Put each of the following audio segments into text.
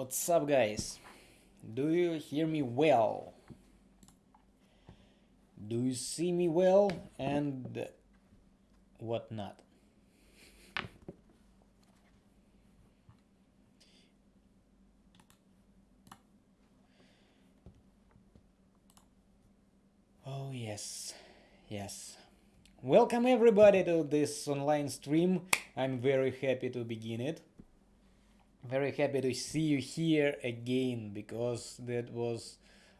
What's up, guys? Do you hear me well? Do you see me well? And what not? Oh, yes, yes. Welcome everybody to this online stream. I'm very happy to begin it. Very happy to see you here again because that was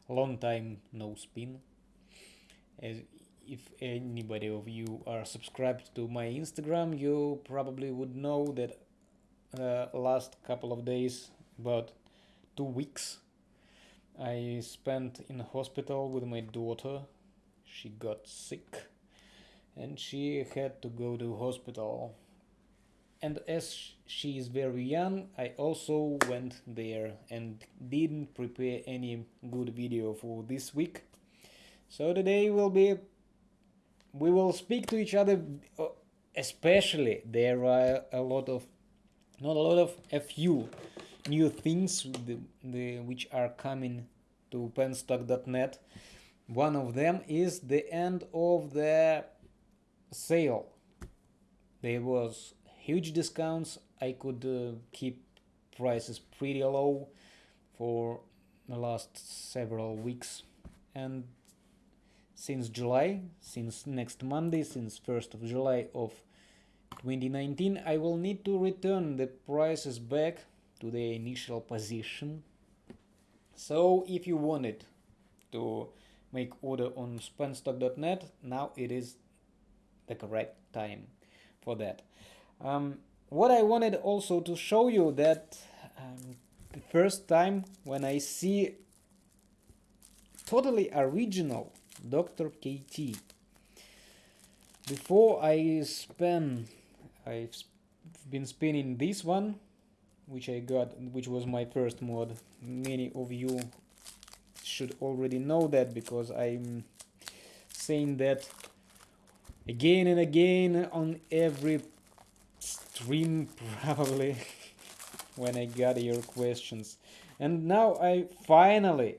a long time no spin. As if anybody of you are subscribed to my Instagram, you probably would know that uh, last couple of days, about two weeks, I spent in hospital with my daughter. She got sick and she had to go to hospital. And as she is very young, I also went there and didn't prepare any good video for this week. So today will be we will speak to each other uh, especially there are a lot of not a lot of a few new things the, the, which are coming to penstock.net one of them is the end of the sale. There was huge discounts. I could uh, keep prices pretty low for the last several weeks and since July, since next Monday, since 1st of July of 2019, I will need to return the prices back to the initial position. So if you wanted to make order on penstock.net, now it is the correct time for that. Um, what I wanted also to show you that um, the first time when I see totally original Dr. KT. Before I spin, I've been spinning this one, which I got, which was my first mod. Many of you should already know that because I'm saying that again and again on every stream probably when I got your questions. And now I finally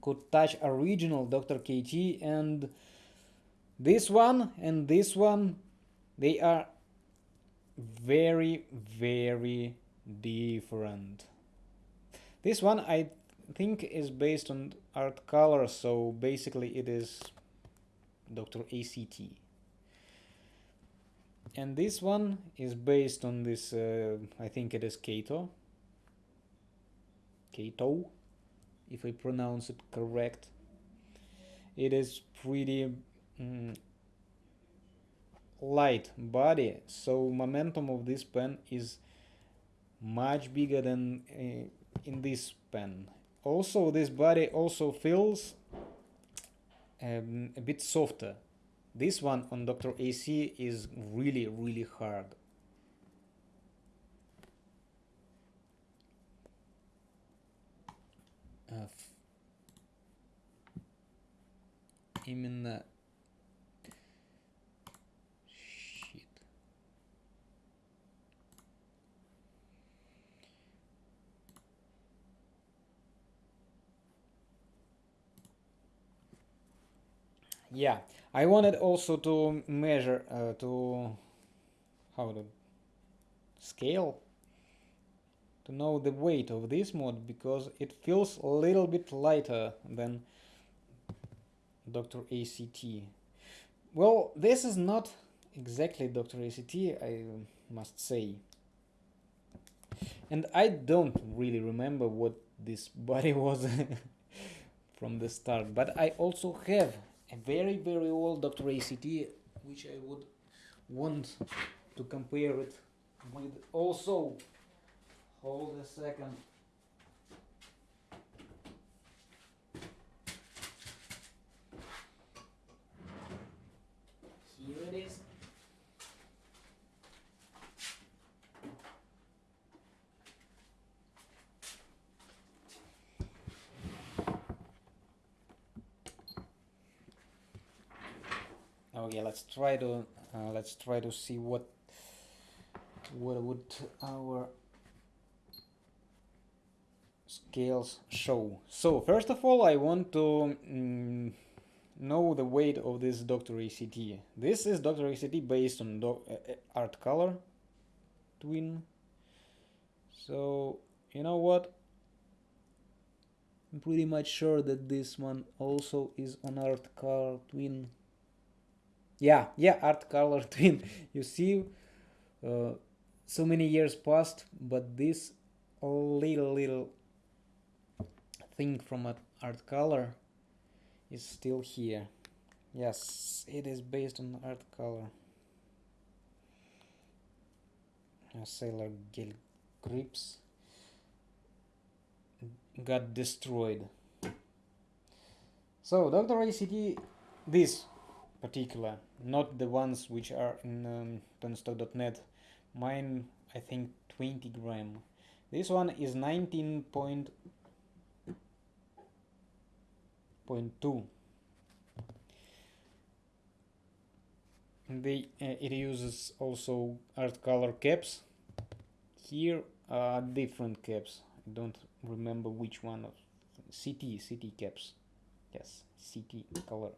could touch original Dr. KT and this one and this one they are very very different. This one I think is based on art color so basically it is Dr. ACT. And this one is based on this, uh, I think it is Kato. Kato, if I pronounce it correct. It is pretty mm, light body, so momentum of this pen is much bigger than uh, in this pen. Also, this body also feels um, a bit softer. This one on Dr. AC is really, really hard. Uh, именно yeah I wanted also to measure uh, to how to scale to know the weight of this mod because it feels a little bit lighter than Dr. ACT. Well, this is not exactly Dr. ACT, I must say. And I don't really remember what this body was from the start, but I also have a very very old Dr. ACT which I would want to compare it with also hold a second here it is okay let's try to uh, let's try to see what what would our scales show. So first of all I want to mm, know the weight of this Dr. ACT. This is Dr. ACT based on Do uh, uh, art color twin. So you know what? I'm pretty much sure that this one also is on art color twin. Yeah, yeah, art color twin. You see, uh, so many years passed, but this little little thing from art color is still here. Yes, it is based on art color. Sailor Gel grips got destroyed. So Dr. ACT, this particular, not the ones which are in um, penstock.net, mine I think 20 gram. This one is 19.2. They, uh, it uses also art color caps. Here are different caps. I don't remember which one of CT CT caps. Yes, CT color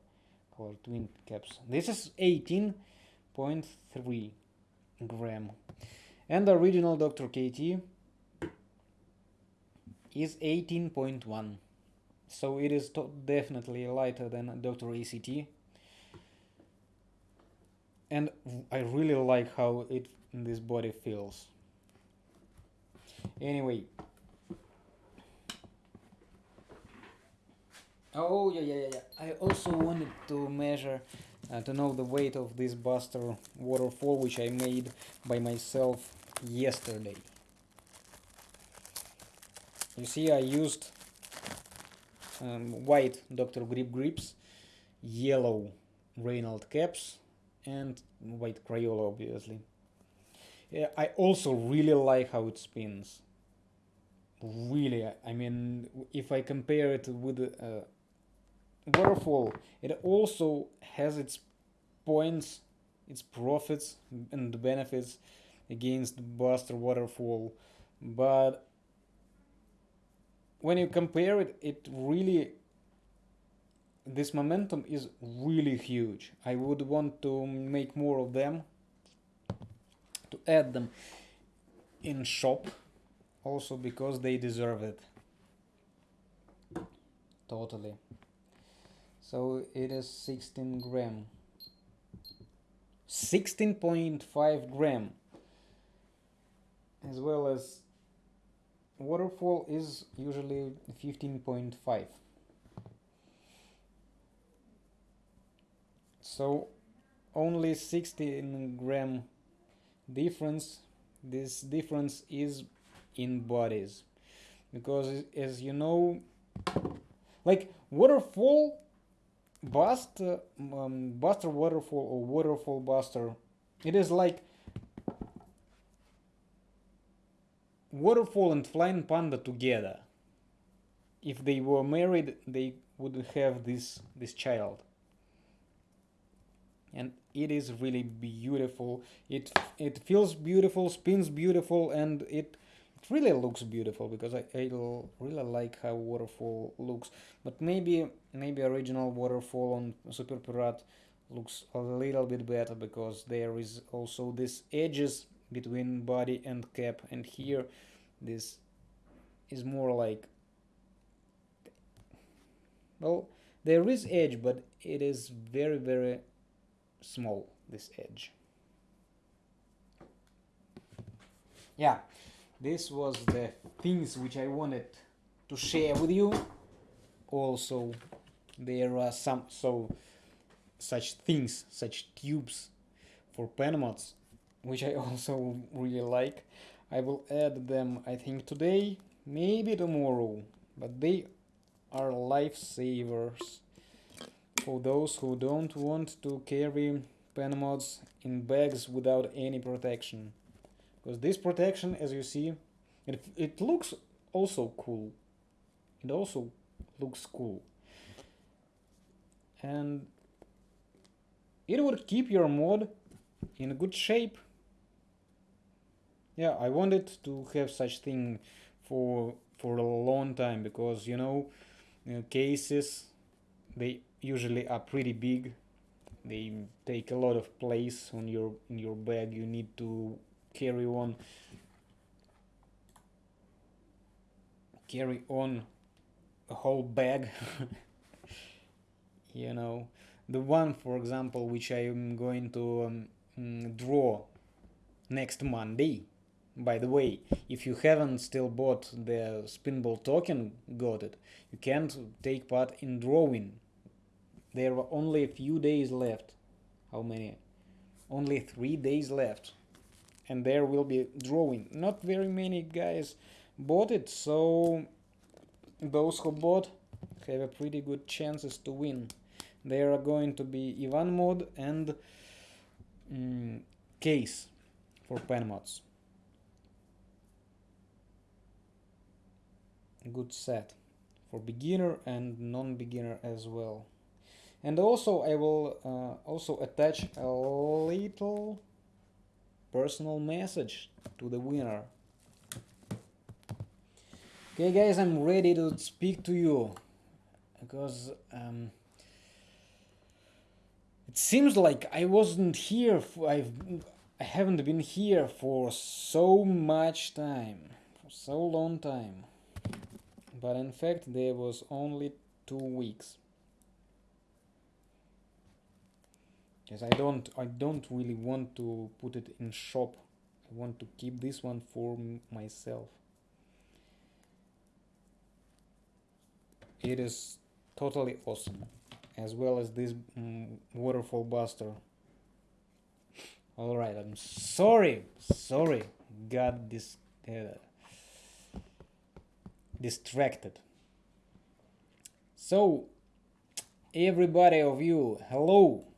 color twin caps. This is 18.3 gram, and the original Dr. KT is 18.1. So it is definitely lighter than Dr. ACT. And I really like how it this body feels. Anyway, Oh yeah yeah yeah. I also wanted to measure uh, to know the weight of this Buster waterfall which I made by myself yesterday. You see I used um, white Dr. Grip grips, yellow Reynolds caps and white Crayola obviously. Yeah, I also really like how it spins. Really, I mean, if I compare it with uh, waterfall it also has its points its profits and benefits against buster waterfall. But when you compare it it really this momentum is really huge. I would want to make more of them to add them in shop also because they deserve it. Totally so it is 16 gram. 16.5 gram. As well as waterfall is usually 15.5 so only 16 gram difference. This difference is in bodies. Because as you know like waterfall bust um, buster waterfall or waterfall buster. It is like waterfall and flying panda together. If they were married they would have this this child. And it is really beautiful. It it feels beautiful spins beautiful and it it really looks beautiful because I, I really like how waterfall looks. But maybe maybe original waterfall on Super Pirat looks a little bit better because there is also this edges between body and cap and here this is more like well there is edge but it is very very small this edge. Yeah this was the things which I wanted to share with you. Also there are some so such things such tubes for pen mods which I also really like. I will add them I think today maybe tomorrow. But they are lifesavers for those who don't want to carry pen mods in bags without any protection because this protection as you see it, it looks also cool. It also looks cool. And it would keep your mod in good shape. Yeah I wanted to have such thing for for a long time because you know uh, cases they usually are pretty big. They take a lot of place on your in your bag. You need to carry on. Carry on a whole bag you know. The one for example which I am going to um, mm, draw next Monday. By the way if you haven't still bought the spinball token got it. You can't take part in drawing. There are only a few days left. How many? Only three days left and there will be drawing. Not very many guys bought it so those who bought have a pretty good chances to win. There are going to be Ivan mod and mm, case for pen mods. Good set for beginner and non-beginner as well. And also I will uh, also attach a little personal message to the winner. Okay guys I'm ready to speak to you because um, it seems like I wasn't here for, I've I haven't been here for so much time for so long time. But in fact there was only two weeks Yes, I don't I don't really want to put it in shop. I want to keep this one for myself. It is totally awesome as well as this mm, waterfall buster. All right I'm sorry sorry. Got this uh, distracted. So everybody of you hello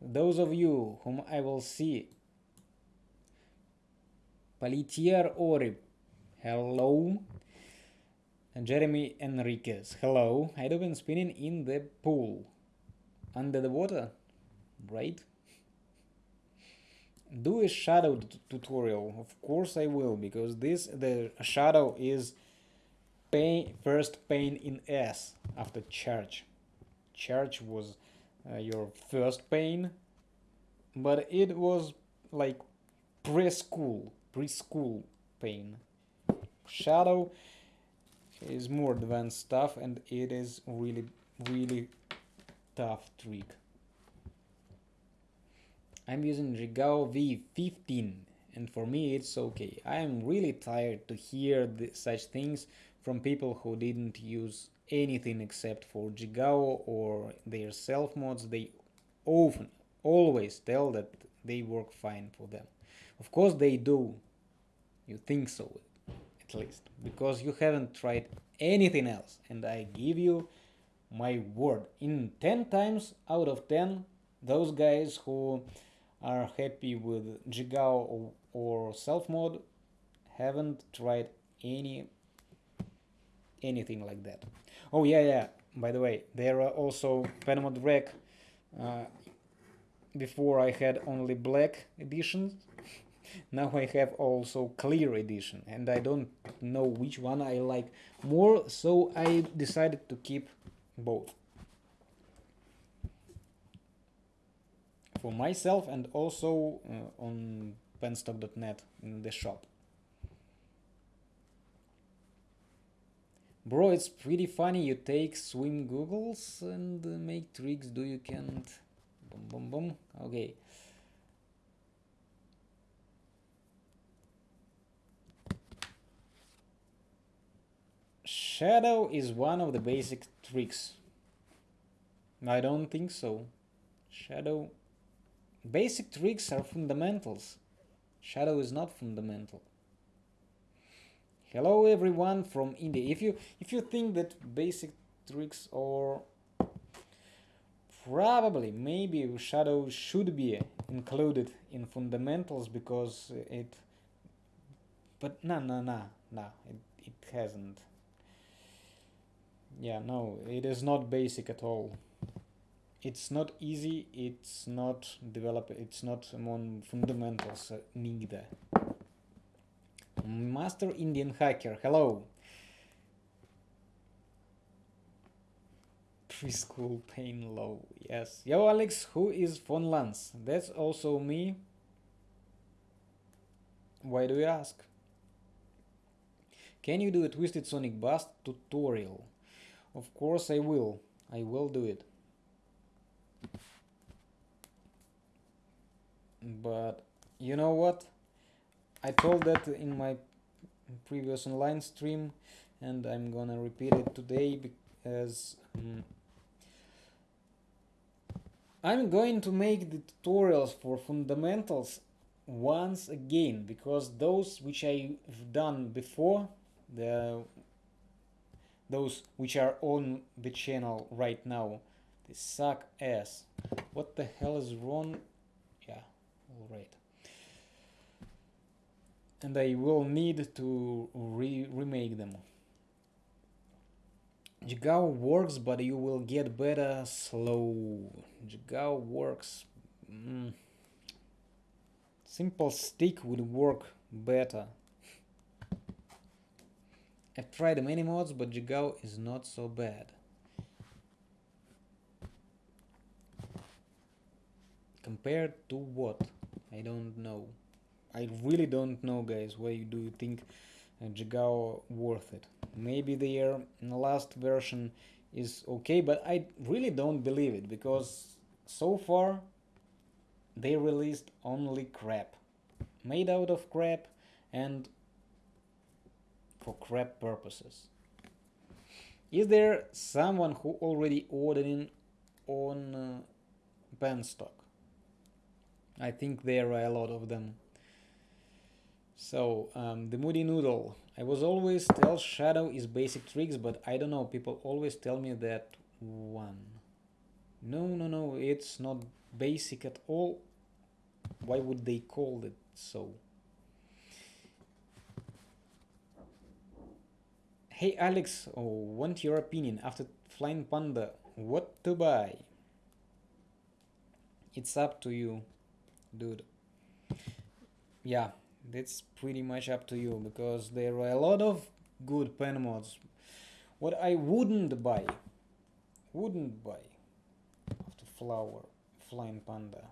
those of you whom I will see. Palitier Orib, hello. Jeremy Enriquez, hello. I'd been spinning in the pool. Under the water, right? Do a shadow tutorial. Of course I will, because this, the shadow is pain, first pain in S after charge. Charge was Uh, your first pain but it was like preschool preschool pain shadow is more advanced stuff and it is really really tough trick I'm using Jigao V15 and for me it's okay. I am really tired to hear such things from people who didn't use anything except for Jigao or their self mods, they often, always tell that they work fine for them. Of course they do. You think so, at least, because you haven't tried anything else. And I give you my word. In 10 times out of 10, those guys who are happy with Jigao or, or self mod haven't tried any anything like that. Oh yeah, yeah. By the way, there are also Penmod Rec. Uh, before I had only black editions. now I have also clear edition, and I don't know which one I like more, so I decided to keep both. For myself and also uh, on penstock.net in the shop. Bro, it's pretty funny you take swim googles and uh, make tricks do you can't... Boom, boom, boom. Okay. Shadow is one of the basic tricks. I don't think so. Shadow... Basic tricks are fundamentals. Shadow is not fundamental. Hello everyone from India. If you if you think that basic tricks are probably maybe shadow should be included in fundamentals because it but no no no no it, it hasn't. Yeah no it is not basic at all. It's not easy it's not develop it's not among fundamentals uh, neither Master Indian Hacker, hello. Preschool pain low, yes. Yo, Alex, who is Von Lance? That's also me. Why do you ask? Can you do a Twisted Sonic Bust tutorial? Of course I will. I will do it. But you know what? I told that in my previous online stream and I'm gonna repeat it today because um, I'm going to make the tutorials for fundamentals once again because those which I've done before the those which are on the channel right now they suck ass. What the hell is wrong? Yeah all right and I will need to re remake them Jigao works but you will get better slow Jigao works mm. simple stick would work better I've tried many mods, but Jigao is not so bad. Compared to what? I don't know. I really don't know, guys. Why you do you think uh, Jigao worth it? Maybe their last version is okay, but I really don't believe it because so far they released only crap. Made out of crap and for crap purposes. Is there someone who already ordering on uh, Penstock? I think there are a lot of them. So, um, the Moody Noodle. I was always tell Shadow is basic tricks, but I don't know, people always tell me that one. No, no, no, it's not basic at all. Why would they call it so? Hey Alex, oh, want your opinion after Flying Panda? What to buy? It's up to you, dude. Yeah, that's pretty much up to you because there are a lot of good pen mods. What I wouldn't buy, wouldn't buy after Flower, Flying Panda.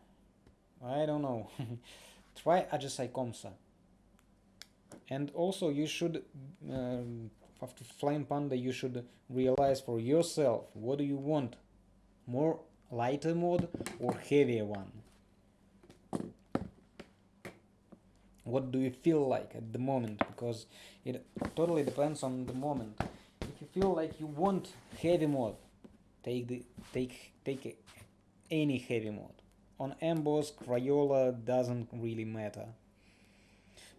I don't know. Try Ajasai Komsa. And also you should um, after Flying Panda you should realize for yourself what do you want more lighter mode or heavier one what do you feel like at the moment? Because it totally depends on the moment. If you feel like you want heavy mode take the take take any heavy mode. On emboss crayola doesn't really matter.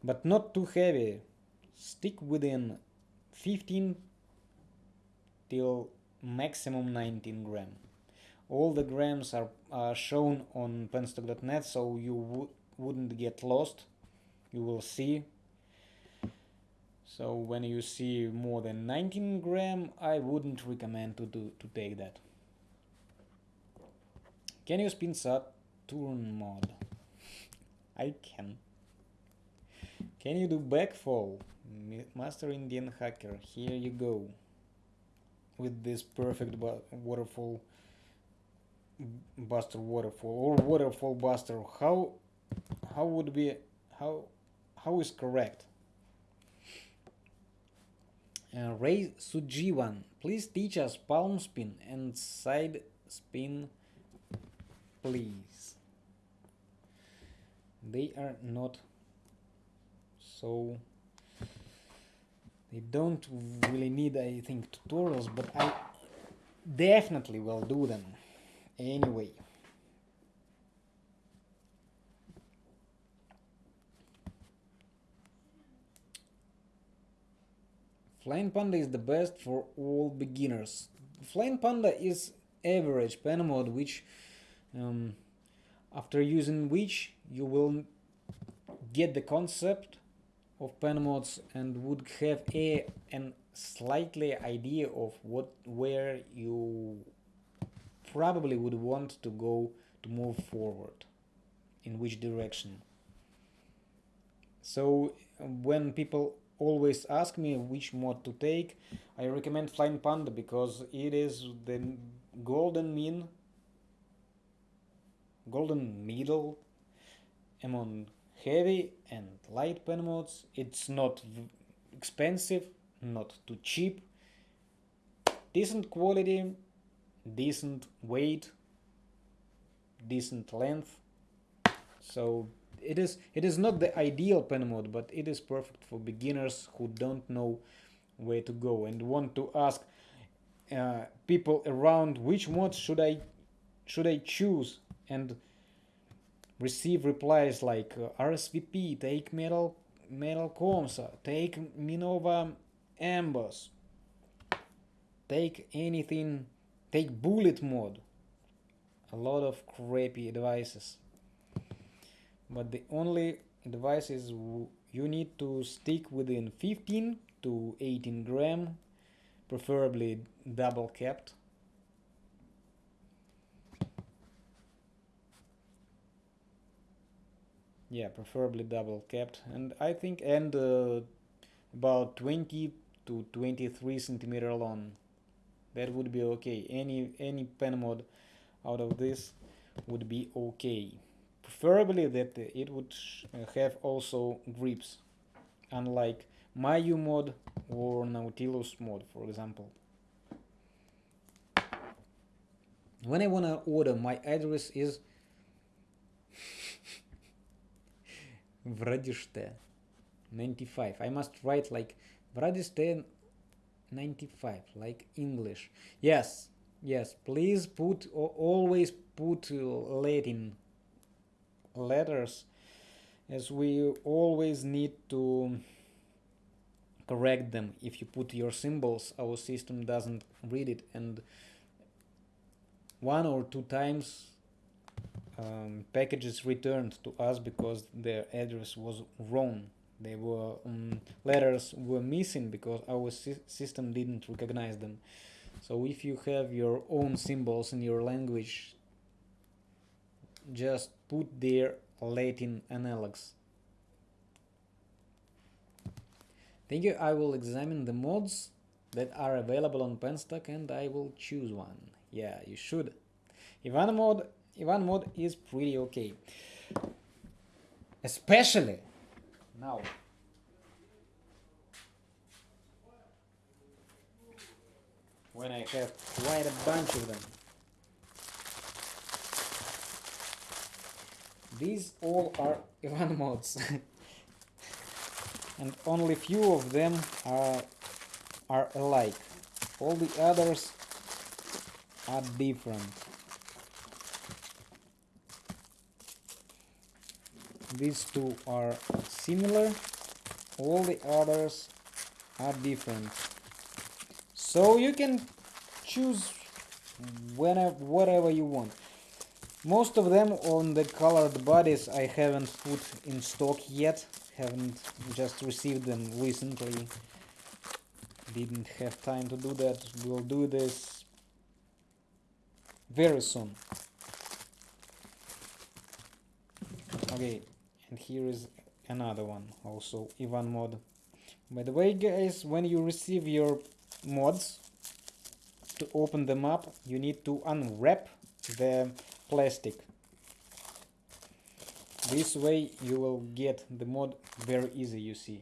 But not too heavy. Stick within 15 till maximum 19 gram. All the grams are, are shown on penstock.net so you wouldn't get lost. You will see. So when you see more than 19 gram, I wouldn't recommend to do to take that. Can you spin Saturn mod? I can. Can you do backfall? Master Indian Hacker, here you go. With this perfect waterfall buster waterfall or waterfall buster. How how would be how how is correct? Uh, Ray Sujiwan, please teach us palm spin and side spin, please. They are not so they don't really need I think tutorials but I definitely will do them anyway Flying Panda is the best for all beginners. Flying Panda is average pen mode which um, after using which you will get the concept of pen mods and would have a an slightly idea of what where you probably would want to go to move forward in which direction So when people always ask me which mod to take, I recommend Flying Panda because it is the golden mean, golden middle among heavy and light pen mods. It's not expensive, not too cheap, decent quality, decent weight, decent length. So it is it is not the ideal pen mod, but it is perfect for beginners who don't know where to go and want to ask uh, people around which mod should I should I choose and receive replies like uh, RSVP, take metal metal Comsa, take Minova Amboss, take anything, take bullet mod. A lot of crappy advices. But the only advice is you need to stick within 15 to 18 gram, preferably double capped. Yeah, preferably double capped, and I think and uh, about 20 to 23 centimeter long. That would be okay. Any any pen mod out of this would be okay. Preferably that it would uh, have also grips, unlike Mayu mod or Nautilus mod, for example. When I wanna order, my address is Vradiste 95. I must write like Vradiste 95, like English. Yes, yes, please put, always put uh, Latin letters as we always need to correct them. If you put your symbols our system doesn't read it. And one or two times um, packages returned to us because their address was wrong. They were um, letters were missing because our sy system didn't recognize them. So if you have your own symbols in your language just put their Latin analogs Thank you. I will examine the mods that are available on Penstock and I will choose one. Yeah, you should. Ivan mod, Ivan mod is pretty okay. Especially now. When I have quite a bunch of them. These all are Ivan mods. and only few of them are, are alike. All the others are different. These two are similar, all the others are different. So you can choose whenever, whatever you want. Most of them on the colored bodies I haven't put in stock yet. Haven't just received them recently. Didn't have time to do that. We'll do this very soon. Okay and here is another one also Ivan mod. By the way guys when you receive your mods to open them up you need to unwrap the plastic. This way you will get the mod very easy you see.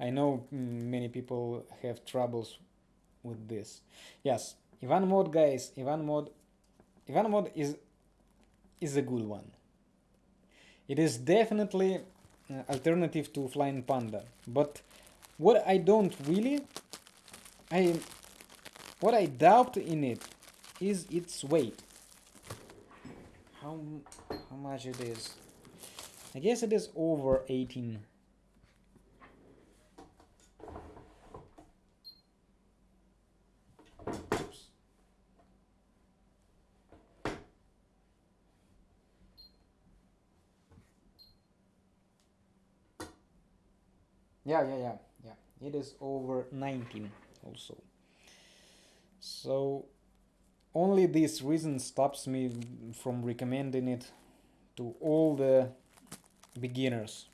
I know mm, many people have troubles with this. Yes Ivan mod guys Ivan mod Ivan mod is is a good one. It is definitely uh, alternative to Flying Panda but what I don't really I what I doubt in it is its weight how how much it is I guess it is over 18. Oops. Yeah, yeah, yeah, yeah. It is over 19 also. So only this reason stops me from recommending it to all the beginners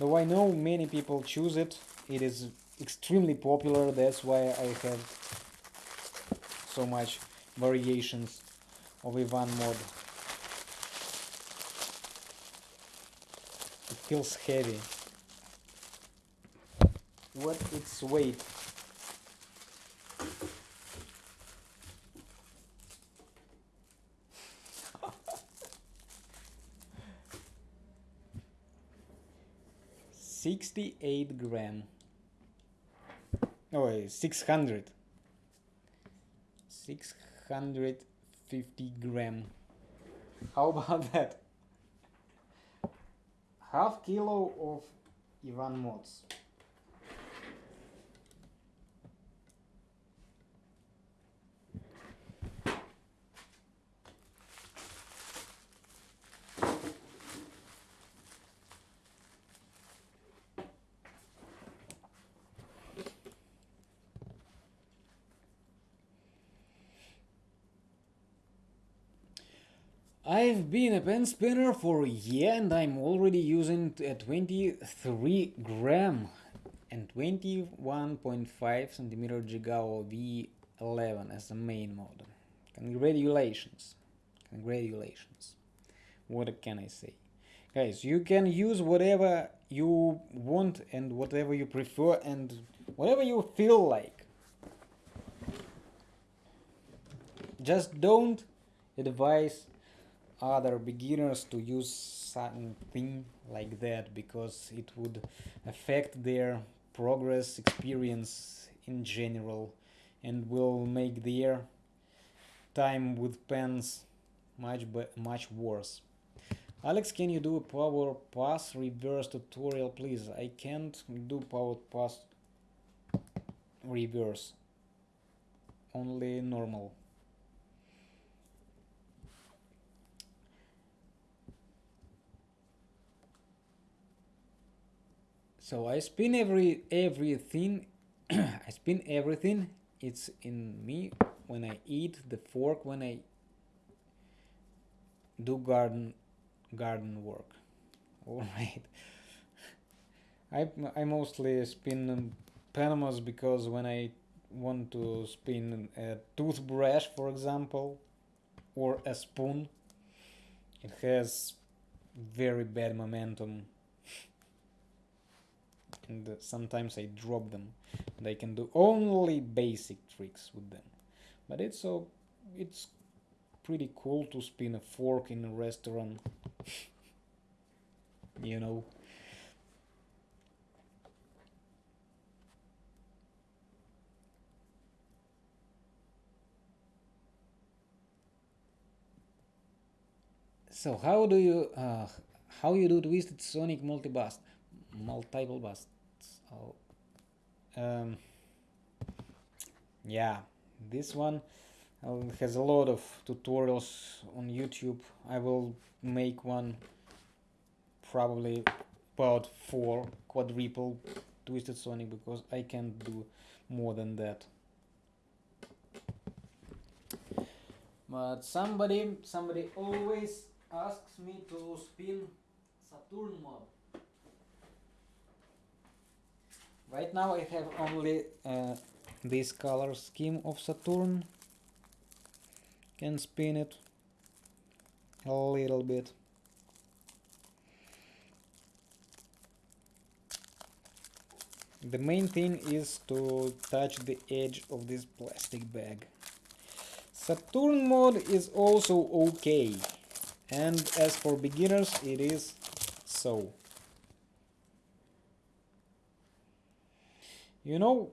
though I know many people choose it. It is extremely popular, that's why I have so much variations of Ivan mod. It feels heavy. What its weight? Sixty-eight gram. Oh, 600. 650 gram. How about that? Half kilo of Ivan mods. I've been a pen spinner for a year and I'm already using a uh, 23 gram and 21.5 centimeter Jigao V11 as the main model. Congratulations. Congratulations. What can I say? Guys, you can use whatever you want and whatever you prefer and whatever you feel like. Just don't advise other beginners to use something like that because it would affect their progress experience in general and will make their time with pens much much worse. Alex, can you do a power pass reverse tutorial, please? I can't do power pass reverse, only normal. So I spin every everything I spin everything. It's in me when I eat the fork when I do garden garden work. All right. I, I mostly spin um, Panamas because when I want to spin a toothbrush for example or a spoon it has very bad momentum and sometimes I drop them. And I can do only basic tricks with them. But it's so it's pretty cool to spin a fork in a restaurant. You know? So how do you uh, how you do twisted sonic multi-bust multiple bust Oh, um, yeah, this one uh, has a lot of tutorials on YouTube. I will make one probably about four quadruple twisted sonic because I can't do more than that. But somebody somebody always asks me to spin Saturn mod. Right now I have only uh, this color scheme of Saturn. Can spin it a little bit. The main thing is to touch the edge of this plastic bag. Saturn mod is also okay and as for beginners it is so. You know,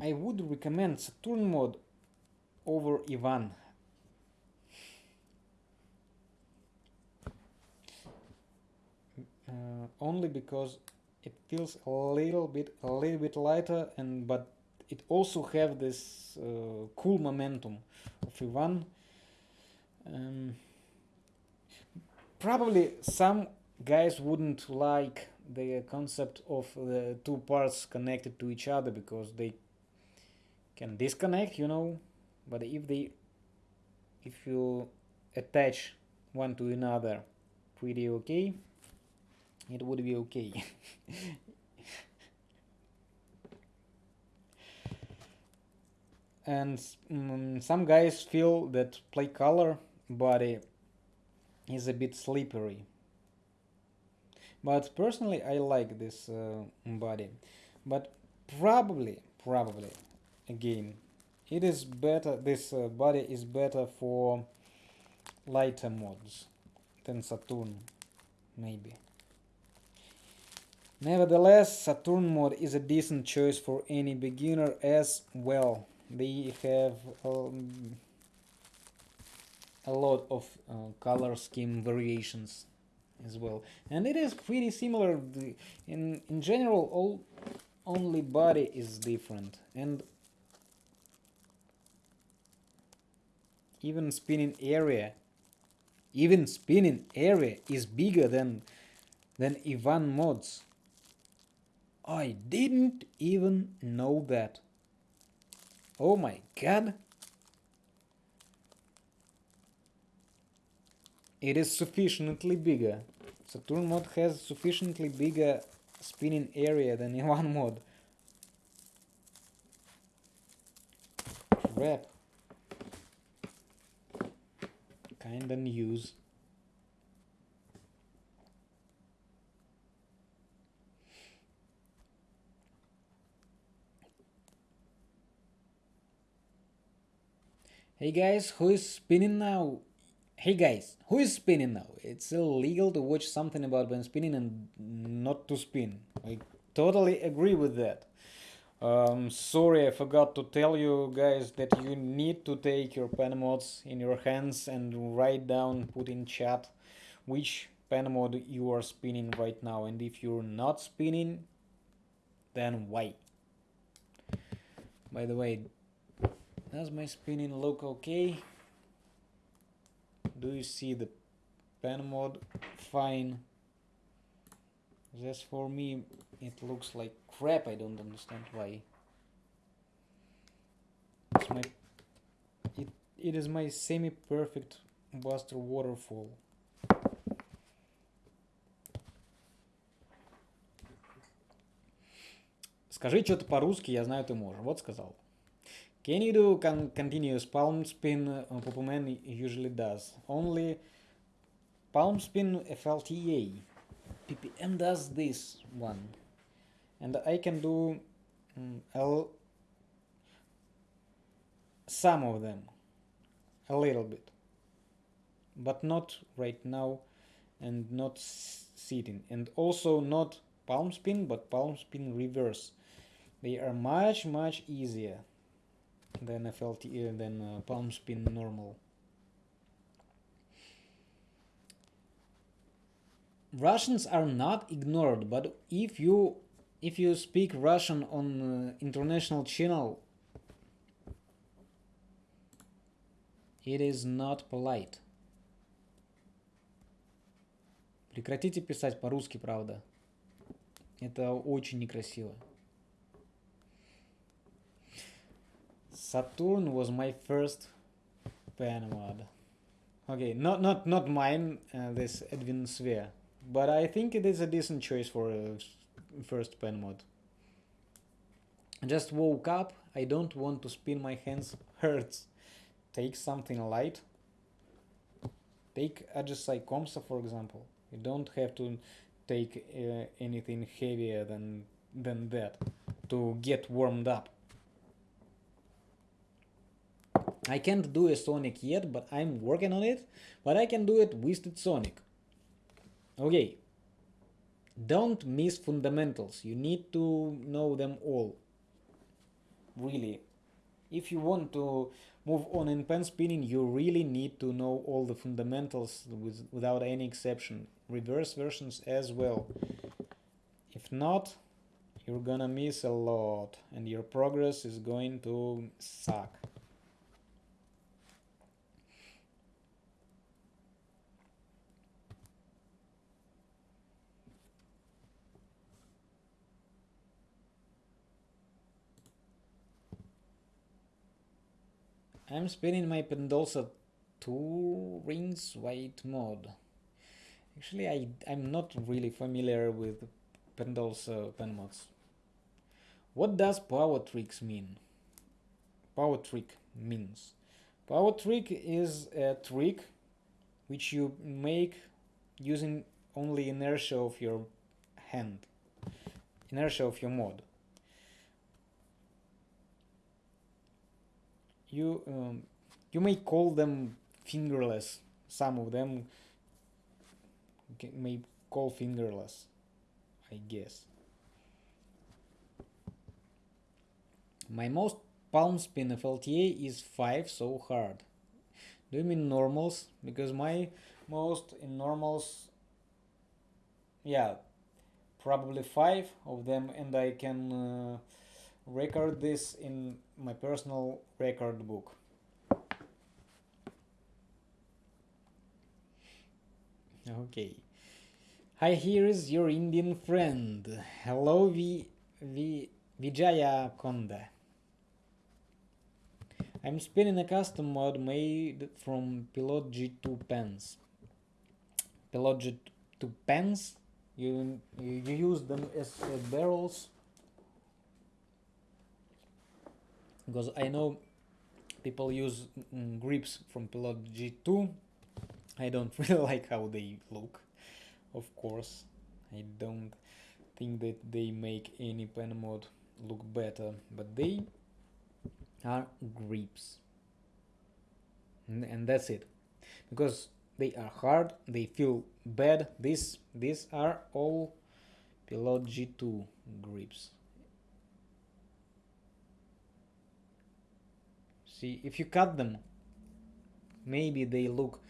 I would recommend Saturn mod over Ivan. Uh, only because it feels a little bit a little bit lighter and but it also have this uh, cool momentum of Ivan. Um, probably some guys wouldn't like the concept of the two parts connected to each other because they can disconnect you know but if they if you attach one to another pretty okay it would be okay. and mm, some guys feel that play color body is a bit slippery but personally I like this uh, body. But probably probably again it is better this uh, body is better for lighter mods than Saturn maybe. Nevertheless Saturn mod is a decent choice for any beginner as well. They have um, a lot of uh, color scheme variations as well. And it is pretty similar. In in general all only body is different. And even spinning area even spinning area is bigger than than Ivan mods. I didn't even know that. Oh my god. It is sufficiently bigger. Saturn mod has sufficiently bigger spinning area than Ivan mod. Crap. Kinda news. Hey guys, who is spinning now? Hey guys, who is spinning now? It's illegal to watch something about when spinning and not to spin. I totally agree with that. Um, sorry, I forgot to tell you guys that you need to take your pen mods in your hands and write down, put in chat which pen mod you are spinning right now. And if you're not spinning, then why? By the way, does my spinning look okay? Do you see the pen mod fine just for me it looks like crap I don't understand why it's my it, it is my semi-perfect Buster waterfall Скажи что-то по-русски, я знаю, ты можешь. Вот сказал. Can you do con continuous palm spin uh, Pupuman usually does? Only palm spin FLTA. PPM does this one. And I can do um, L some of them. A little bit. But not right now and not sitting. And also not palm spin but palm spin reverse. They are much much easier than FLT than uh, palm spin normal. Russians are not ignored, but if you if you speak Russian on uh, international channel, it is not polite. Прекратите писать по-русски, правда. Это очень некрасиво. Saturn was my first pen mod. Okay, not not not mine, uh, this Edwin Sphere, but I think it is a decent choice for a first pen mod. Just woke up. I don't want to spin my hands. Hurts. Take something light. Take Ajisai Comsa for example. You don't have to take uh, anything heavier than than that to get warmed up. I can't do a Sonic yet, but I'm working on it. But I can do it with Sonic. Okay. Don't miss fundamentals. You need to know them all. Really. If you want to move on in pen spinning, you really need to know all the fundamentals with, without any exception. Reverse versions as well. If not, you're gonna miss a lot and your progress is going to suck. I'm spinning my Pendosa 2 rings white mod Actually, I, I'm not really familiar with Pendle's uh, pen mods. What does power tricks mean? Power trick means. Power trick is a trick which you make using only inertia of your hand, inertia of your mod. You um, you may call them fingerless. Some of them may call fingerless, I guess. My most palm spin FLTA is 5 so hard. Do you mean normals? Because my most in normals, yeah, probably 5 of them and I can uh, record this in my personal record book. Okay. Hi, here is your Indian friend. Hello, v, v, Vijaya Konda. I'm spinning a custom mod made from Pilot G2 pens. Pilot G2 pens, you, you, use them as uh, barrels because I know people use mm, grips from Pilot G2 I don't really like how they look. Of course I don't think that they make any pen mod look better but they are grips. And, and that's it. Because they are hard they feel bad. This these are all Pilot G2 grips see if you cut them maybe they look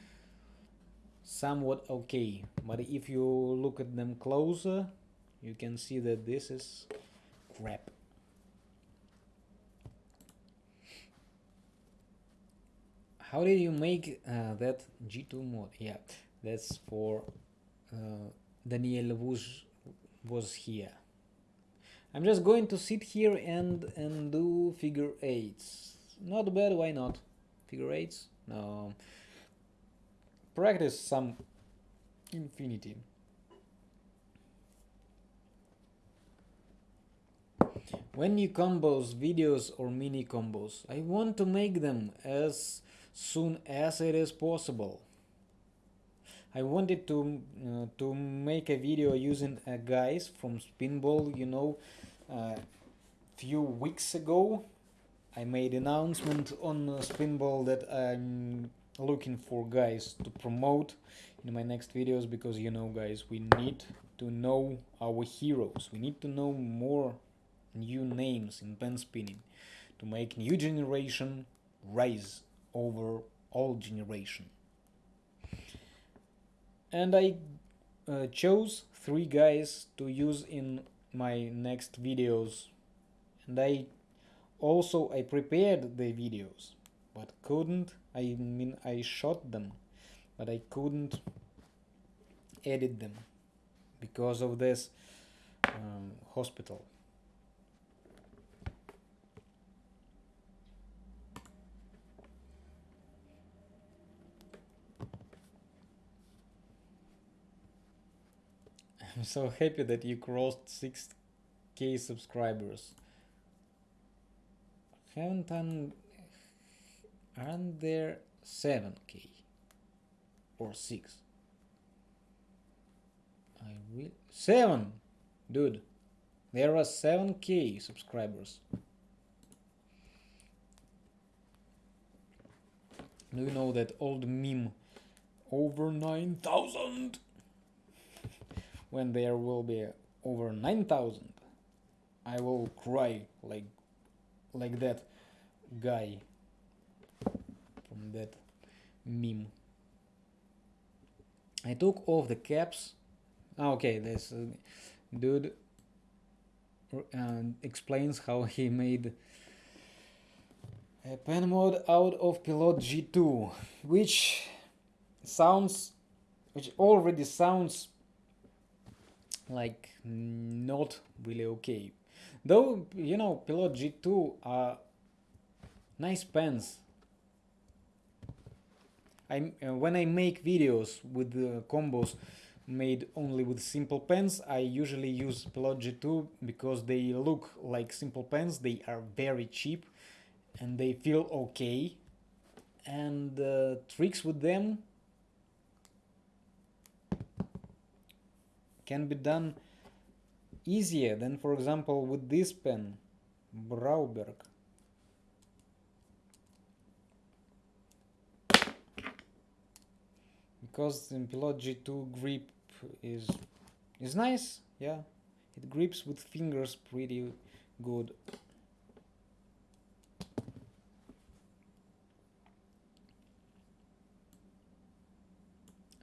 somewhat okay. But if you look at them closer you can see that this is crap. How did you make uh, that G2 mod? Yeah that's for uh, Daniel was was here. I'm just going to sit here and and do figure eights not bad why not figure eights no practice some infinity. When you combos videos or mini combos, I want to make them as soon as it is possible. I wanted to uh, to make a video using a guys from Spinball, you know, a uh, few weeks ago I made announcement on Spinball that I'm looking for guys to promote in my next videos because you know guys we need to know our heroes. We need to know more new names in pen spinning to make new generation rise over old generation. And I uh, chose three guys to use in my next videos. And I also I prepared the videos but couldn't I mean I shot them but I couldn't edit them because of this um, hospital. I'm so happy that you crossed 6k subscribers haven't done aren't there 7k or 6 I will 7 dude. There are 7k subscribers. Do you know that old meme over 9000 when there will be over 9000 I will cry like like that guy from that meme. I took off the caps. Ah, okay, this uh, dude uh, explains how he made a pen mod out of Pilot G2, which sounds, which already sounds like not really okay. Though, you know, Pilot G2 are nice pens I uh, when I make videos with the combos made only with simple pens. I usually use Pilot G2 because they look like simple pens. They are very cheap and they feel okay. And uh, tricks with them can be done easier than for example with this pen, Brauberg. Because the Pilot G2 grip is is nice, yeah. It grips with fingers pretty good.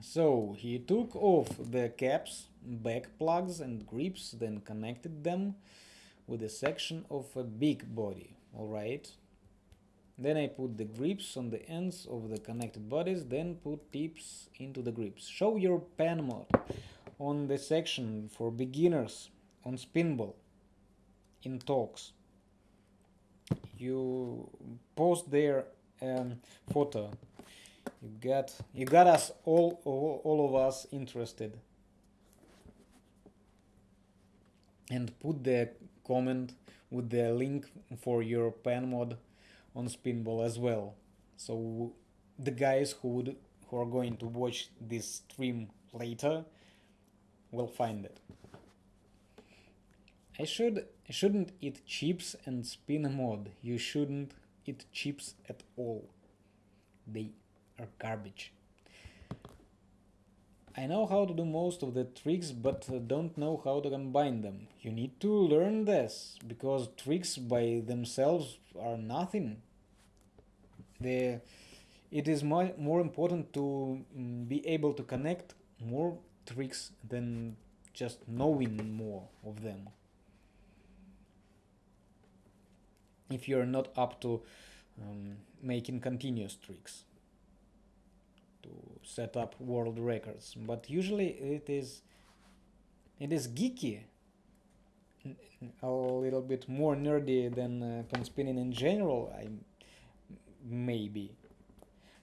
So he took off the caps, back plugs and grips, then connected them with a section of a big body, alright. Then I put the grips on the ends of the connected bodies, then put tips into the grips. Show your pen mod on the section for beginners on Spinball in talks. You post their um, photo. You got you got us all, all all of us interested. And put the comment with the link for your pen mod on Spinball as well. So the guys who would who are going to watch this stream later will find it. I should I shouldn't eat chips and spin mod. You shouldn't eat chips at all. They are garbage. I know how to do most of the tricks, but don't know how to combine them. You need to learn this, because tricks by themselves are nothing. The, it is more, more important to mm, be able to connect more tricks than just knowing more of them. If you're not up to um, making continuous tricks to set up world records. But usually it is it is geeky a little bit more nerdy than uh, pen spinning in general I maybe.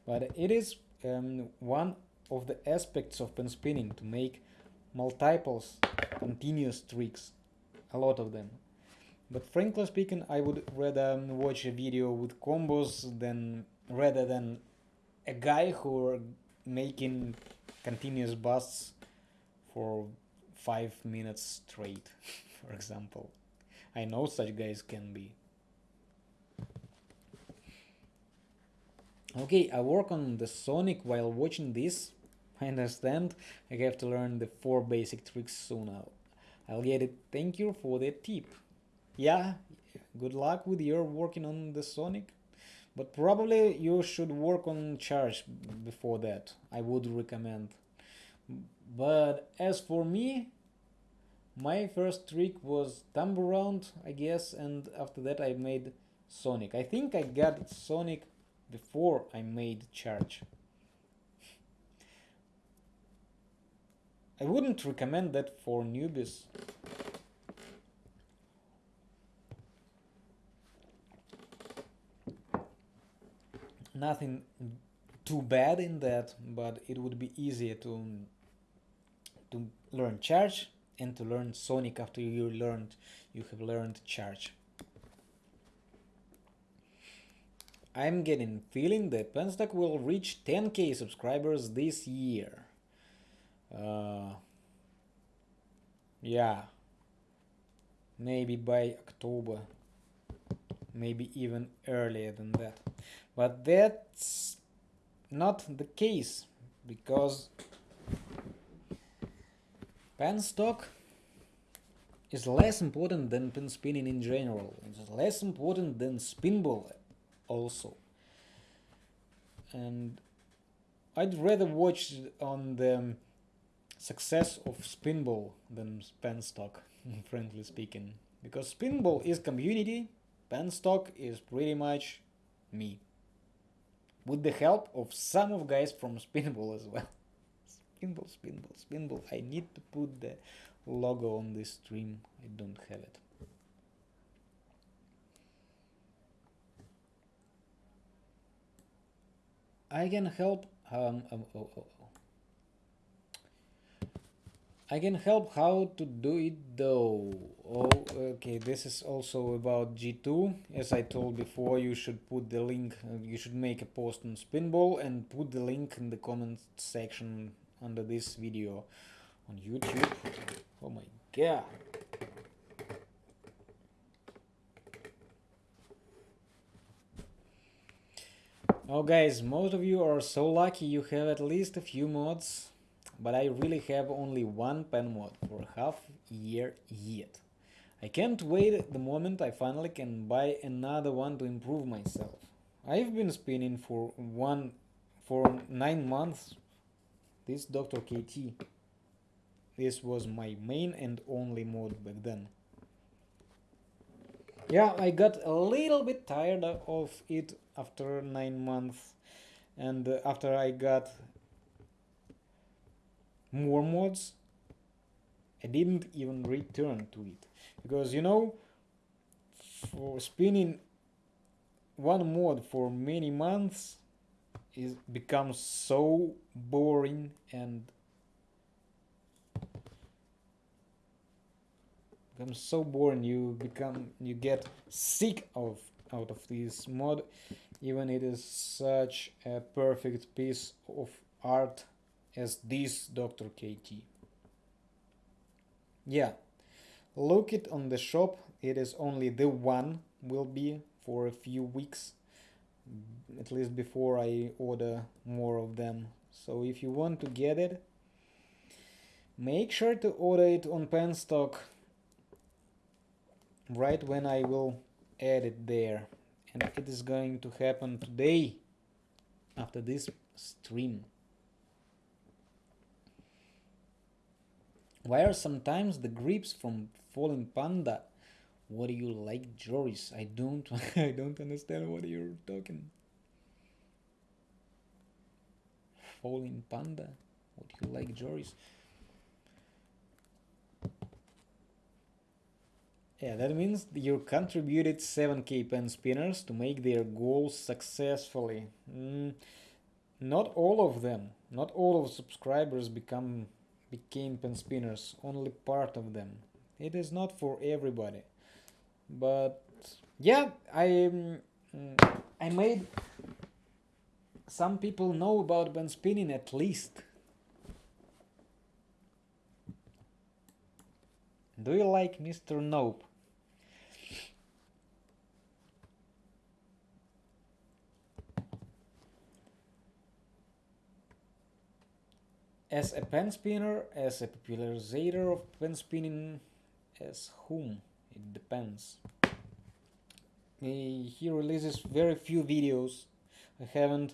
But it is um, one of the aspects of pen spinning to make multiples continuous tricks a lot of them. But frankly speaking I would rather watch a video with combos than rather than a guy who making continuous busts for five minutes straight, for example. I know such guys can be. Okay, I work on the Sonic while watching this. I understand I have to learn the four basic tricks soon. I'll get it. Thank you for the tip. Yeah, good luck with your working on the Sonic. But probably you should work on charge before that. I would recommend. But as for me, my first trick was thumb around, I guess, and after that I made Sonic. I think I got Sonic before I made charge. I wouldn't recommend that for newbies. Nothing too bad in that, but it would be easier to to learn charge and to learn Sonic after you learned you have learned charge. I'm getting feeling that Penstock will reach 10k subscribers this year. Uh, yeah, maybe by October, maybe even earlier than that. But that's not the case because pen stock is less important than pin spinning in general. It's less important than spinball also. And I'd rather watch on the success of spinball than pen stock, frankly speaking. Because spinball is community, pen stock is pretty much me with the help of some of guys from Spinball as well. Spinball, Spinball, Spinball. I need to put the logo on this stream. I don't have it. I can help. Um, um, oh, oh, oh. I can help how to do it though. Oh, okay, this is also about G2. As I told before, you should put the link, uh, you should make a post on Spinball and put the link in the comment section under this video on YouTube. Oh my god. Oh guys, most of you are so lucky you have at least a few mods but I really have only one pen mod for half year yet. I can't wait the moment I finally can buy another one to improve myself. I've been spinning for one for nine months this Dr. KT. This was my main and only mod back then. Yeah, I got a little bit tired of it after nine months and uh, after I got more mods I didn't even return to it. Because you know for spinning one mod for many months is becomes so boring and becomes so boring you become you get sick of out of this mod. Even it is such a perfect piece of art as this Dr. KT. Yeah, look it on the shop, it is only the one will be for a few weeks, at least before I order more of them. So if you want to get it, make sure to order it on Penstock right when I will add it there. And it is going to happen today after this stream. Why are sometimes the grips from Falling Panda? What do you like, Joris? I don't I don't understand what you're talking. Falling Panda? What do you like, Joris? Yeah, that means you contributed 7k pen spinners to make their goals successfully. Mm, not all of them, not all of subscribers become became pen spinners, only part of them. It is not for everybody. But yeah, I mm, I made some people know about pen spinning at least. Do you like Mr. Nope? As a pen spinner, as a popularizer of pen spinning, as whom? It depends. He releases very few videos. I haven't,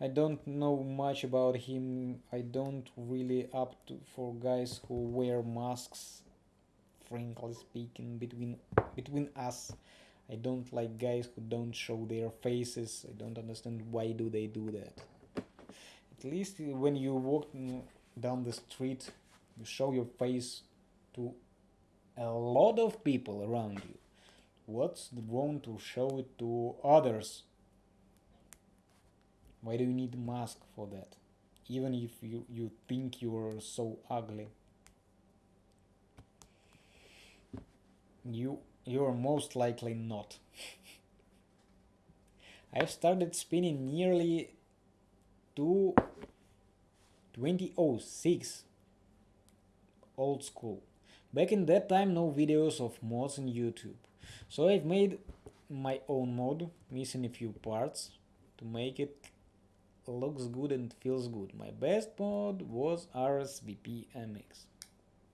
I don't know much about him. I don't really up to for guys who wear masks. Frankly speaking, between between us, I don't like guys who don't show their faces. I don't understand why do they do that at least when you walk down the street you show your face to a lot of people around you. What's wrong to show it to others? Why do you need a mask for that? Even if you, you think you're so ugly. You you're most likely not. I've started spinning nearly two 2006 old school. Back in that time no videos of mods in youtube. So i've made my own mod missing a few parts to make it looks good and feels good. My best mod was rsvp mx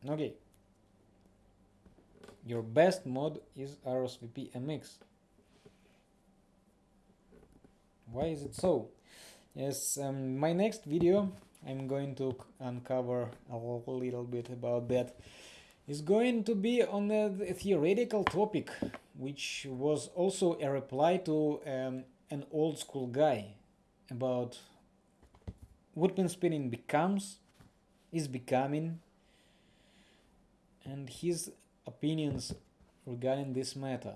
okay. Your best mod is rsvp mx why is it so yes um, my next video I'm going to uncover a little bit about that is going to be on a theoretical topic which was also a reply to um, an old school guy about what spinning becomes is becoming and his opinions regarding this matter.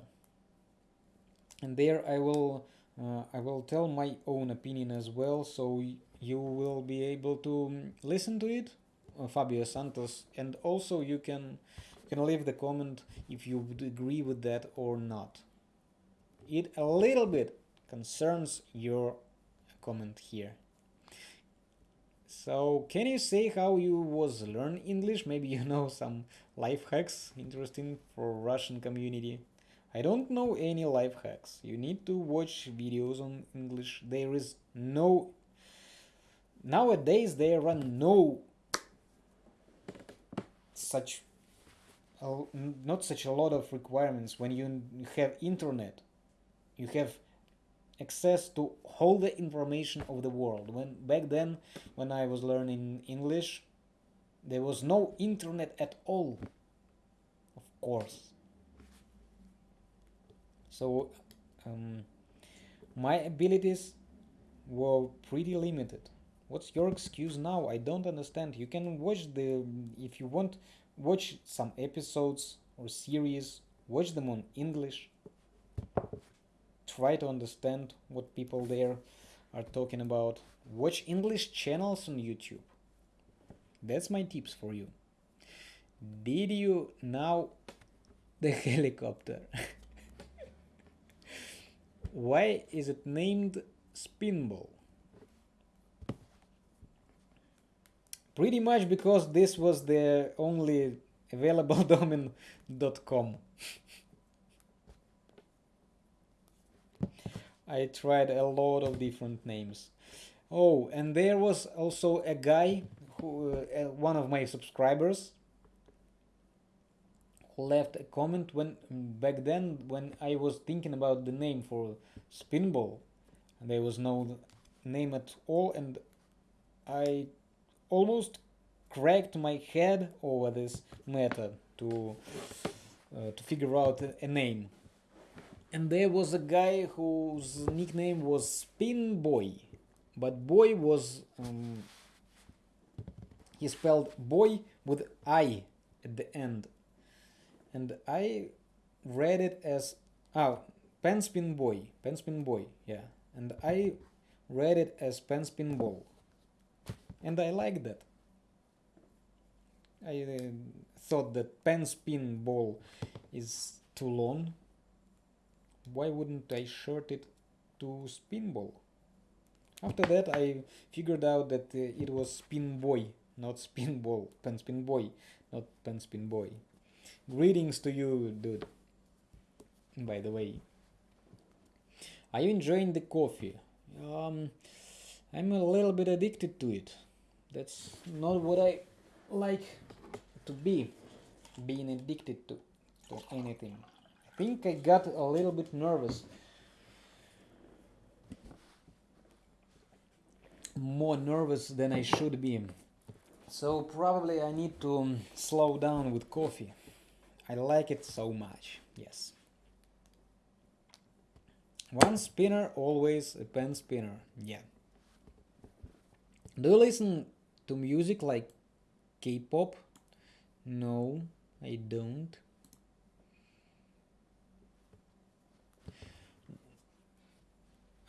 And there I will uh, I will tell my own opinion as well so you will be able to listen to it uh, Fabio Santos, and also you can can leave the comment if you would agree with that or not. It a little bit concerns your comment here. So can you say how you was learn English? Maybe you know some life hacks interesting for Russian community. I don't know any life hacks. You need to watch videos on English. There is no nowadays there are no such not such a lot of requirements when you have internet you have access to all the information of the world when back then when i was learning english there was no internet at all of course so um, my abilities were pretty limited. What's your excuse now? I don't understand. You can watch the if you want watch some episodes or series watch them on english. Try to understand what people there are talking about. Watch english channels on youtube. That's my tips for you. Did you now the helicopter why is it named spinball? Pretty much because this was the only available domain.com I tried a lot of different names. Oh and there was also a guy who uh, one of my subscribers left a comment when back then when I was thinking about the name for spinball there was no name at all and I almost cracked my head over this matter to uh, to figure out a, name. And there was a guy whose nickname was Spin Boy, but boy was um, he spelled boy with I at the end, and I read it as oh Penspin Boy, Penspin Boy, yeah, and I read it as Penspin Ball and I like that. I uh, thought that pen spin ball is too long. Why wouldn't I short it to spin ball? After that I figured out that uh, it was spin boy, not spin ball, pen spin boy, not pen spin boy. Greetings to you, dude. By the way. Are you enjoying the coffee? Um, I'm a little bit addicted to it that's not what I like to be being addicted to to anything I think I got a little bit nervous more nervous than I should be so probably I need to um, slow down with coffee I like it so much yes one spinner always a pen spinner yeah do you listen to music like K-pop? No, I don't.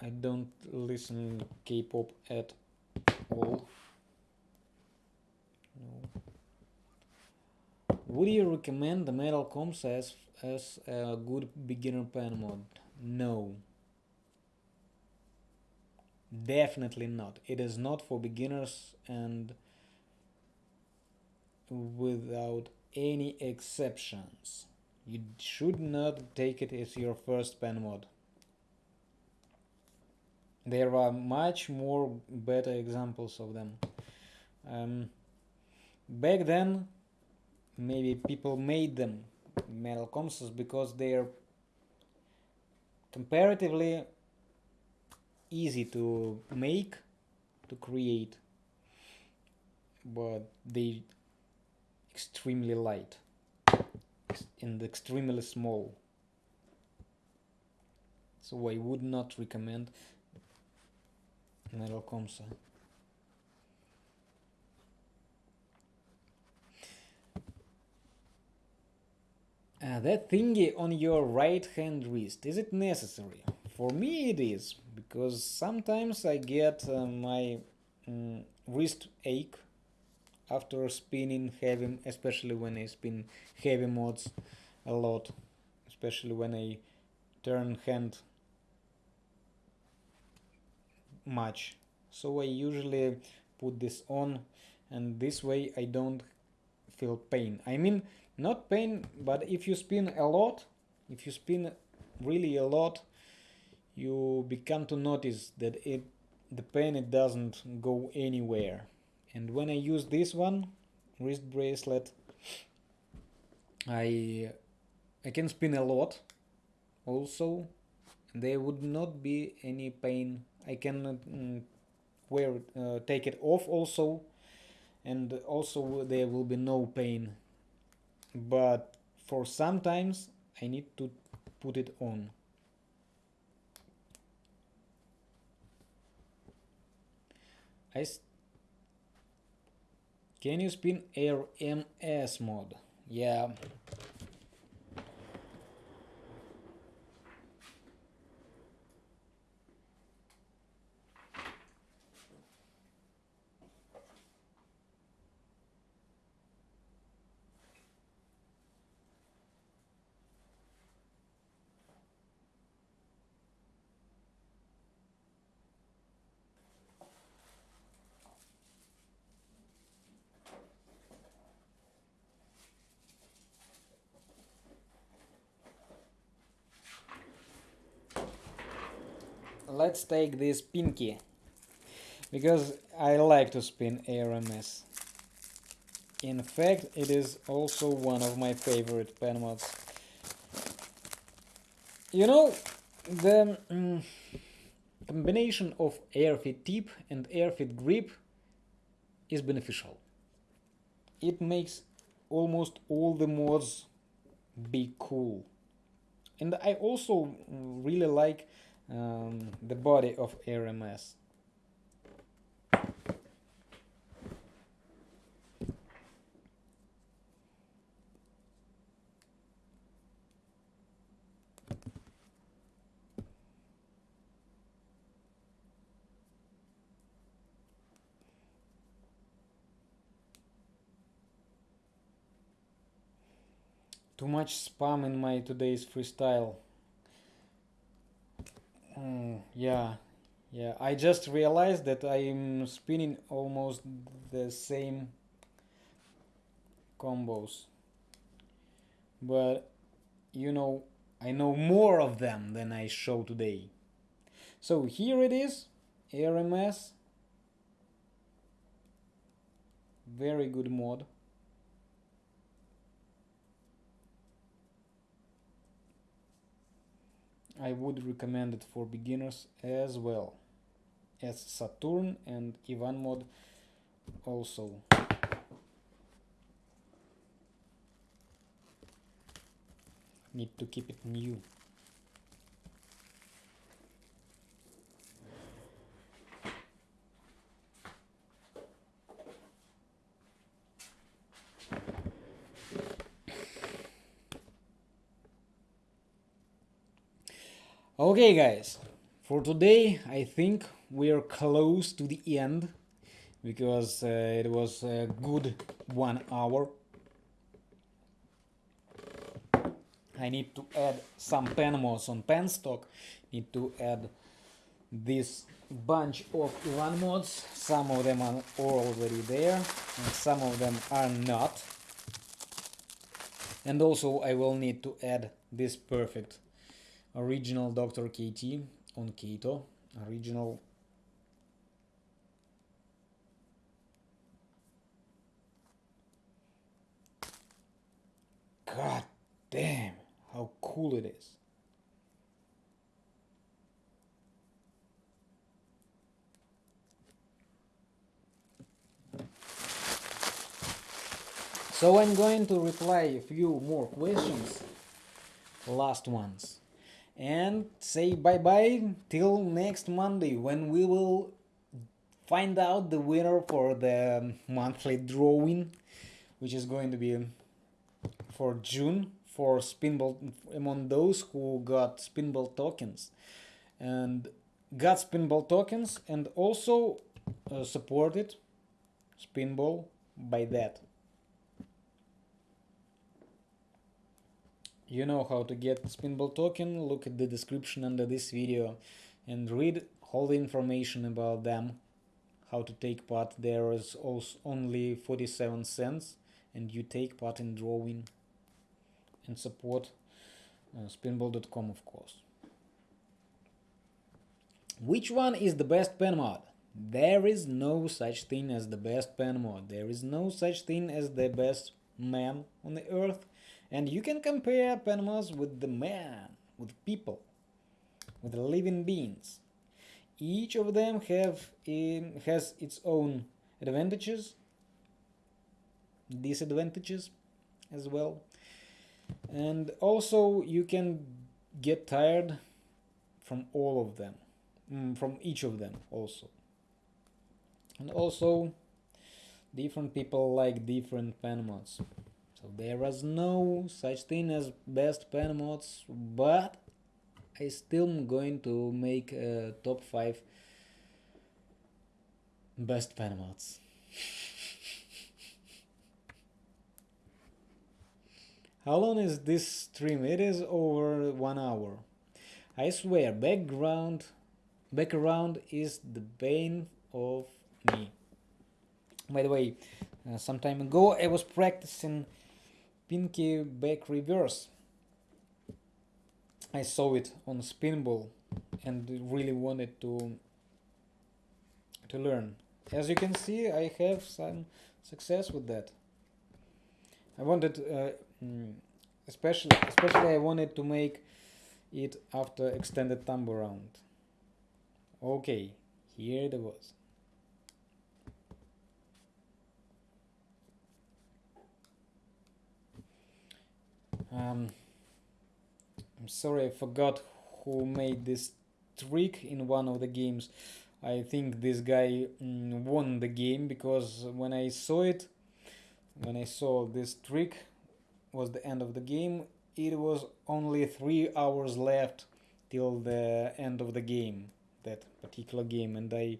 I don't listen K-pop at all. No. Would you recommend the Metal Comps as, as a good beginner pen mod? No. Definitely not. It is not for beginners and without any exceptions. You should not take it as your first pen mod. There are much more better examples of them. Um, back then, maybe people made them metal comps because they're comparatively easy to make to create but they extremely light and extremely small so I would not recommend Metal Comsa. Uh, that thingy on your right hand wrist, is it necessary? For me it is, because sometimes I get uh, my um, wrist ache after spinning heavy, especially when I spin heavy mods a lot, especially when I turn hand much. So I usually put this on and this way I don't feel pain. I mean, not pain, but if you spin a lot, if you spin really a lot, you become to notice that it the pain it doesn't go anywhere. And when I use this one, wrist bracelet, I I can spin a lot also there would not be any pain I can mm, wear uh, take it off also and also there will be no pain but for sometimes I need to put it on. I can you spin air ms mod yeah let's take this pinky because I like to spin RMS. In fact, it is also one of my favorite pen mods. You know, the mm, combination of airfit tip and airfit grip is beneficial. It makes almost all the mods be cool. And I also really like um, the body of RMS. Too much spam in my today's freestyle. Mm, yeah, yeah. I just realized that I'm spinning almost the same combos. But, you know, I know more of them than I show today. So here it is, RMS. Very good mod. I would recommend it for beginners as well as Saturn and Ivan mod also. Need to keep it new. Okay guys, for today I think we are close to the end because uh, it was a good one hour. I need to add some pen mods on penstock, need to add this bunch of Ivan mods, some of them are already there and some of them are not. And also I will need to add this perfect original Dr. KT on keto, original God damn, how cool it is. So I'm going to reply a few more questions, last ones and say bye bye till next Monday when we will find out the winner for the monthly drawing which is going to be for June for Spinball among those who got Spinball tokens and got Spinball tokens and also uh, supported Spinball by that. You know how to get Spinball token, look at the description under this video and read all the information about them, how to take part. There is also only 47 cents and you take part in drawing and support uh, spinball.com of course. Which one is the best pen mod? There is no such thing as the best pen mod. There is no such thing as the best man on the earth. And you can compare mods with the man, with people, with living beings. Each of them have um, has its own advantages, disadvantages as well. And also you can get tired from all of them, mm, from each of them also. And also different people like different mods. So there was no such thing as best pen mods, but I still am going to make a top 5 best pen mods. How long is this stream? It is over one hour. I swear, background background is the bane of me. By the way, uh, some time ago I was practicing pinky back reverse I saw it on Spinball and really wanted to to learn. As you can see, I have some success with that. I wanted, uh, mm, especially, especially I wanted to make it after extended thumb around. Okay, here it was. Um, I'm sorry, I forgot who made this trick in one of the games. I think this guy mm, won the game because when I saw it, when I saw this trick was the end of the game, it was only three hours left till the end of the game, that particular game, and I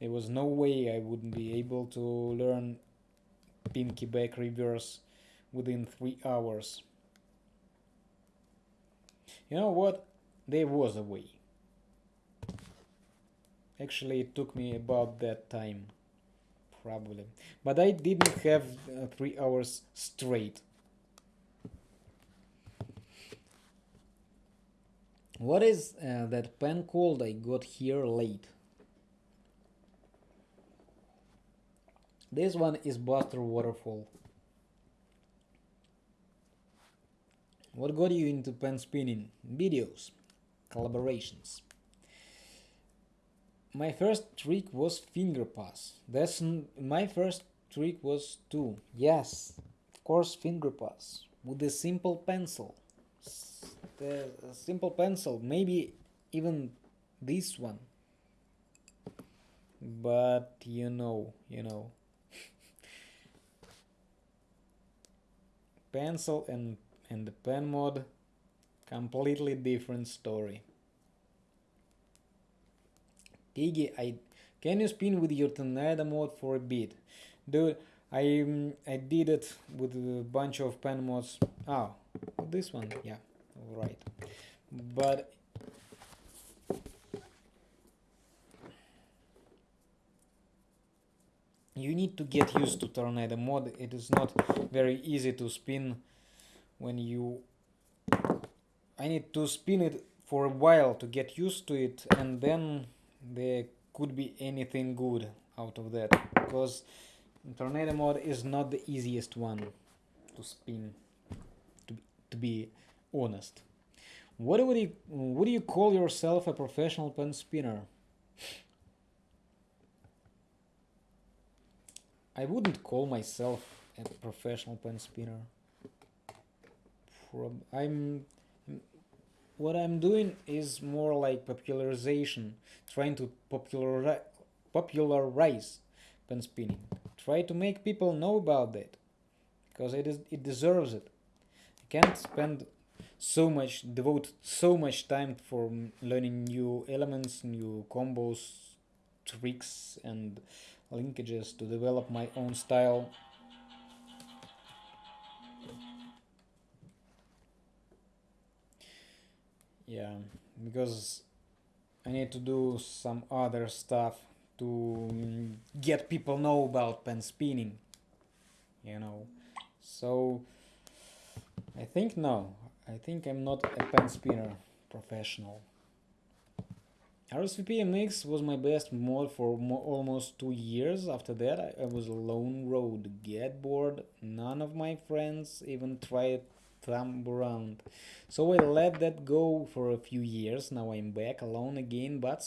there was no way I wouldn't be able to learn pinky back reverse within three hours. You know what? There was a way. Actually, it took me about that time. Probably. But I didn't have uh, three hours straight. What is uh, that pen called I got here late? This one is Buster Waterfall. What got you into pen spinning? Videos, collaborations. My first trick was finger pass. That's my first trick was too. Yes, of course, finger pass with a simple pencil. The simple pencil, maybe even this one. But you know, you know. pencil and and the pen mod completely different story. Piggy, I can you spin with your tornado mode for a bit? Dude I um, I did it with a bunch of pen mods. Oh this one yeah right but you need to get used to tornado mode it is not very easy to spin when you I need to spin it for a while to get used to it and then there could be anything good out of that because tornado mode is not the easiest one to spin to be, to be honest. What would you would you call yourself a professional pen spinner? I wouldn't call myself a professional pen spinner I'm what I'm doing is more like popularization, trying to popularize popularize pen spinning. Try to make people know about that because it is it deserves it. I can't spend so much devote so much time for learning new elements, new combos, tricks, and linkages to develop my own style. Yeah, because I need to do some other stuff to mm, get people know about pen spinning, you know. So I think no, I think I'm not a pen spinner professional. RSVP MX was my best mod for mo almost two years. After that, I, I, was a lone road. Get bored. None of my friends even tried thumb around. So I let that go for a few years. Now I'm back alone again, but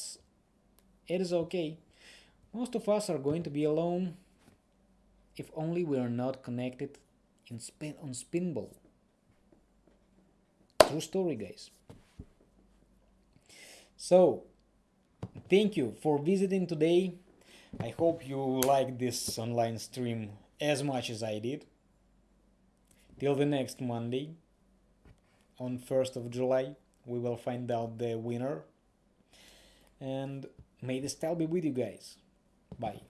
it is okay. Most of us are going to be alone if only we are not connected in spin on Spinball. True story, guys. So, thank you for visiting today. I hope you liked this online stream as much as I did. Till the next Monday, on 1st of July, we will find out the winner. And may the style be with you guys. Bye.